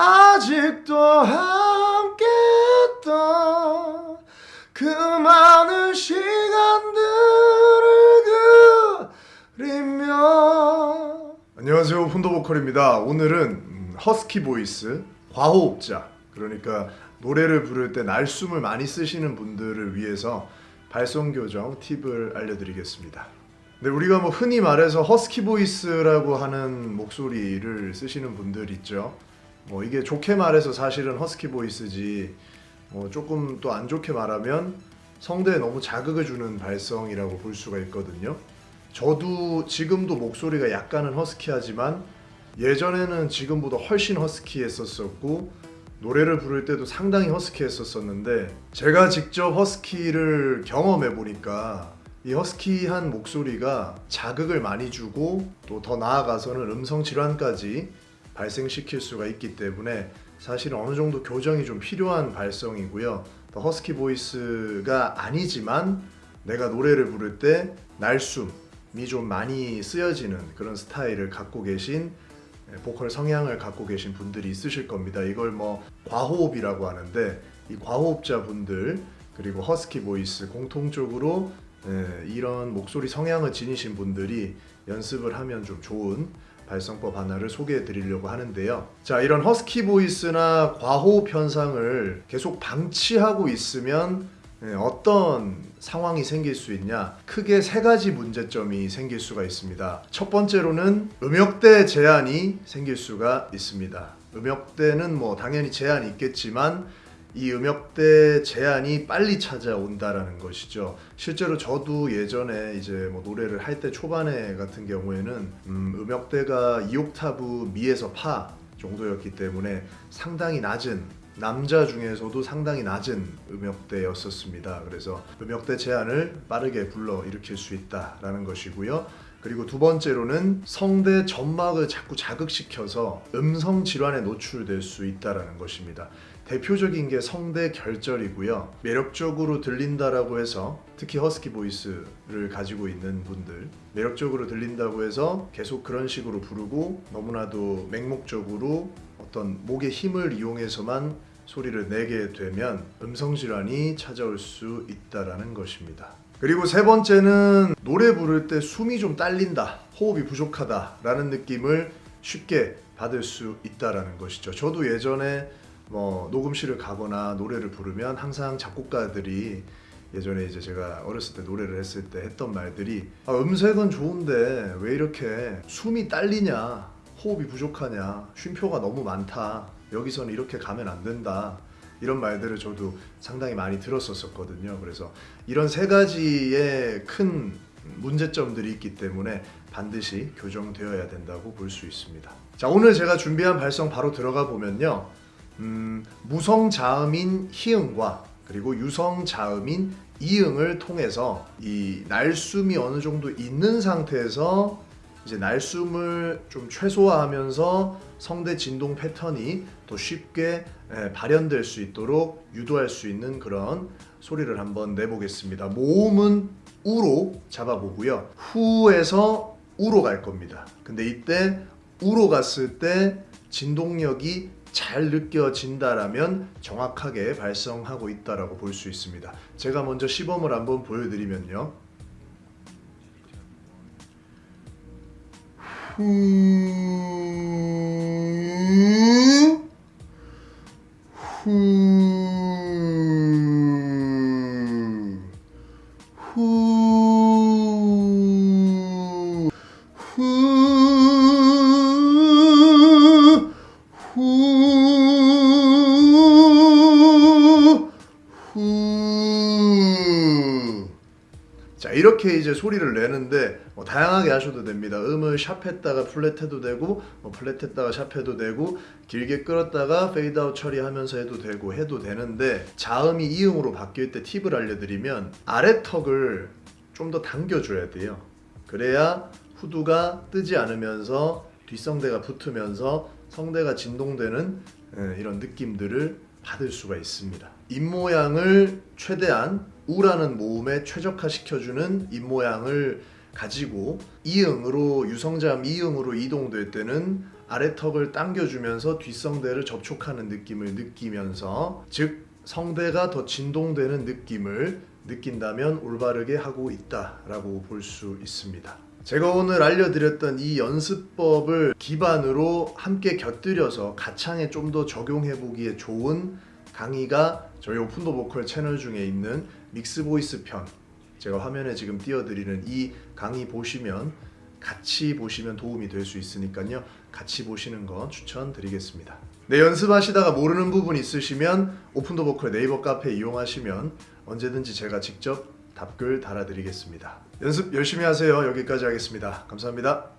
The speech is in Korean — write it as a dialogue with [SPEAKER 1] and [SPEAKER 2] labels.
[SPEAKER 1] 아직도 함께 했던 그 많은 시간들을 그리며 안녕하세요. 오픈더보컬입니다. 오늘은 음, husky voice 과호흡자 그러니까 노래를 부를 때 날숨을 많이 쓰시는 분들을 위해서 발성 교정 팁을 알려드리겠습니다. 근데 우리가 뭐 흔히 말해서 husky voice라고 하는 목소리를 쓰시는 분들 있죠 뭐 이게 좋게 말해서 사실은 허스키 보이스지 뭐 조금 또 안 좋게 말하면 성대에 너무 자극을 주는 발성이라고 볼 수가 있거든요. 저도 지금도 목소리가 약간은 허스키하지만 예전에는 지금보다 훨씬 허스키했었었고 노래를 부를 때도 상당히 허스키했었었는데 제가 직접 허스키를 경험해 보니까 이 허스키한 목소리가 자극을 많이 주고 또 더 나아가서는 음성 질환까지 발생시킬 수가 있기 때문에 사실 어느 정도 교정이 좀 필요한 발성이고요. 더 husky voice가 아니지만 내가 노래를 부를 때 날숨이 좀 많이 쓰여지는 그런 스타일을 갖고 계신 예, 보컬 성향을 갖고 계신 분들이 있으실 겁니다. 이걸 뭐 과호흡이라고 하는데 이 과호흡자 분들 그리고 husky voice 공통적으로 예, 이런 목소리 성향을 지니신 분들이 연습을 하면 좀 좋은 발성법 하나를 소개해 드리려고 하는데요. 자, 이런 허스키 보이스나 과호흡 현상을 계속 방치하고 있으면 네, 어떤 상황이 생길 수 있냐? 크게 세 가지 문제점이 생길 수가 있습니다. 첫 번째로는 음역대 제한이 생길 수가 있습니다. 음역대는 뭐 당연히 제한이 있겠지만 이 음역대 제한이 빨리 찾아온다라는 것이죠. 실제로 저도 예전에 이제 뭐 노래를 할 때 초반에 같은 경우에는 음, 음역대가 2옥타브 미에서 파 정도였기 때문에 상당히 낮은 남자 중에서도 상당히 낮은 음역대였었습니다. 그래서 음역대 제한을 빠르게 불러 일으킬 수 있다라는 것이고요. 그리고 두 번째로는 성대 점막을 자꾸 자극시켜서 음성 질환에 노출될 수 있다라는 것입니다. 대표적인 게 성대 결절이고요. 매력적으로 들린다라고 해서 특히 허스키 보이스를 가지고 있는 분들 매력적으로 들린다고 해서 계속 그런 식으로 부르고 너무나도 맹목적으로 어떤 목의 힘을 이용해서만 소리를 내게 되면 음성 질환이 찾아올 수 있다라는 것입니다. 그리고 세 번째는 노래 부를 때 숨이 좀 딸린다, 호흡이 부족하다 라는 느낌을 쉽게 받을 수 있다라는 것이죠. 저도 예전에 뭐 녹음실을 가거나 노래를 부르면 항상 작곡가들이 예전에 이제 제가 어렸을 때 노래를 했을 때 했던 말들이 아, 음색은 좋은데 왜 이렇게 숨이 딸리냐 호흡이 부족하냐 쉼표가 너무 많다 여기서는 이렇게 가면 안 된다 이런 말들을 저도 상당히 많이 들었었거든요. 그래서 이런 세 가지의 큰 문제점들이 있기 때문에 반드시 교정되어야 된다고 볼 수 있습니다. 자 오늘 제가 준비한 발성 바로 들어가 보면요 음, 무성 자음인 희응과 그리고 유성 자음인 이응을 통해서 이 날숨이 어느 정도 있는 상태에서 이제 날숨을 좀 최소화하면서 성대 진동 패턴이 더 쉽게 발현될 수 있도록 유도할 수 있는 그런 소리를 한번 내보겠습니다. 모음은 우로 잡아보고요. 후에서 우로 갈 겁니다. 근데 이때 우로 갔을 때 진동력이 잘 느껴진다라면 정확하게 발성하고 있다라고 볼 수 있습니다. 제가 먼저 시범을 한번 보여드리면요. 후, 후, 이렇게 이제 소리를 내는데 뭐 다양하게 하셔도 됩니다. 음을 sharp했다가 플랫해도 되고 뭐 플랫했다가 sharp해도 되고 길게 끌었다가 페이드아웃 처리하면서 해도 되고 해도 되는데 자음이 이음으로 바뀔 때 팁을 알려드리면 아래 턱을 좀 더 당겨줘야 돼요. 그래야 후두가 뜨지 않으면서 뒷성대가 붙으면서 성대가 진동되는 예, 이런 느낌들을 받을 수가 있습니다. 입 모양을 최대한 우라는 모음에 최적화시켜주는 입모양을 가지고 이응으로 유성자음 이응으로 이동될 때는 아래턱을 당겨주면서 뒷성대를 접촉하는 느낌을 느끼면서 즉 성대가 더 진동되는 느낌을 느낀다면 올바르게 하고 있다라고 볼 수 있습니다. 제가 오늘 알려드렸던 이 연습법을 기반으로 함께 곁들여서 가창에 좀 더 적용해 보기에 좋은 강의가 저희 오픈더 보컬 채널 중에 있는 mix voice 편 제가 화면에 지금 띄워드리는 이 강의 보시면 같이 보시면 도움이 될 수 있으니까요. 같이 보시는 거 추천드리겠습니다. 네 연습하시다가 모르는 부분 있으시면 오픈더 보컬 네이버 카페 이용하시면 언제든지 제가 직접 답글 달아드리겠습니다. 연습 열심히 하세요. 여기까지 하겠습니다. 감사합니다